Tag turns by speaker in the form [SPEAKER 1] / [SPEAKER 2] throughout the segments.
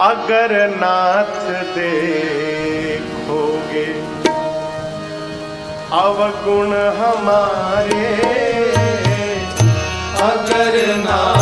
[SPEAKER 1] अगर नाथ देखोगे अवगुण हमारे।
[SPEAKER 2] अगर नाथ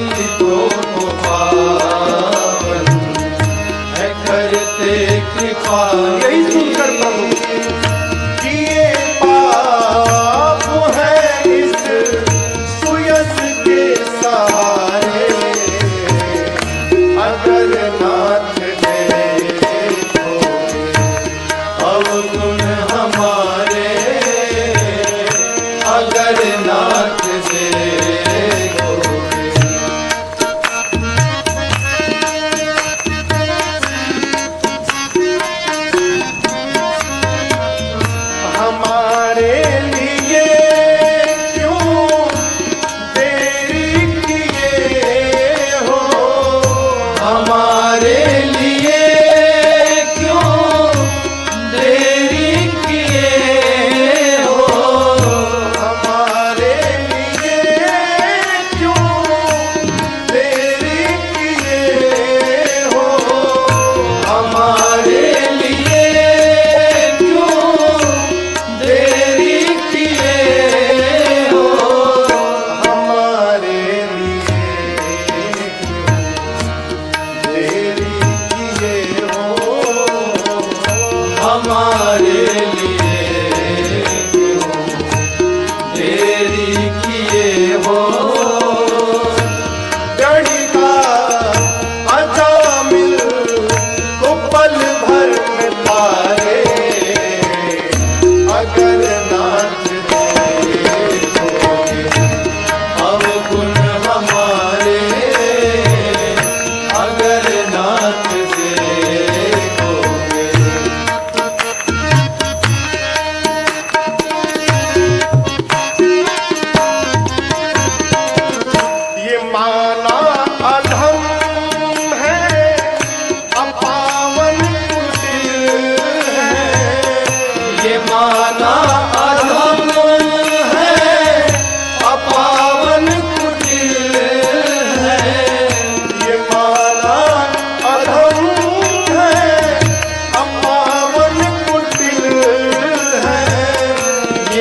[SPEAKER 1] multiplied.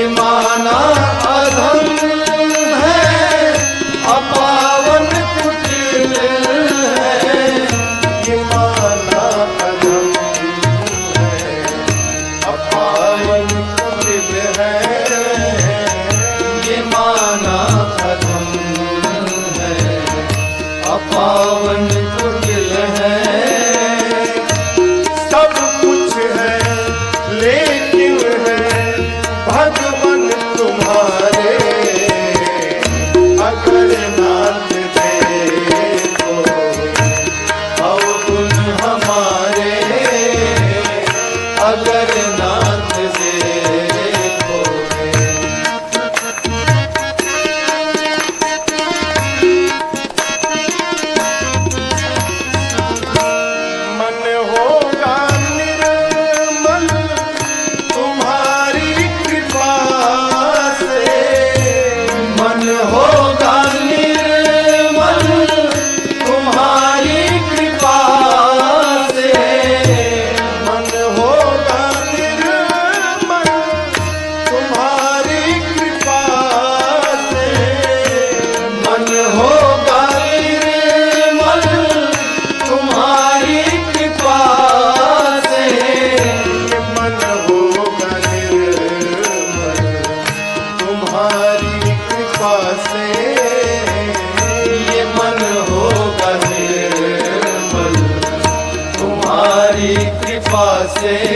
[SPEAKER 1] माना Say.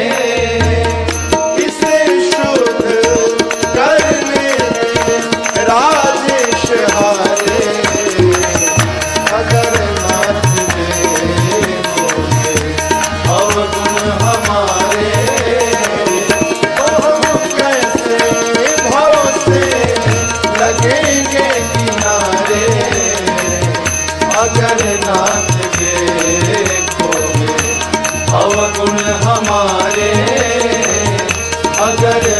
[SPEAKER 1] अगर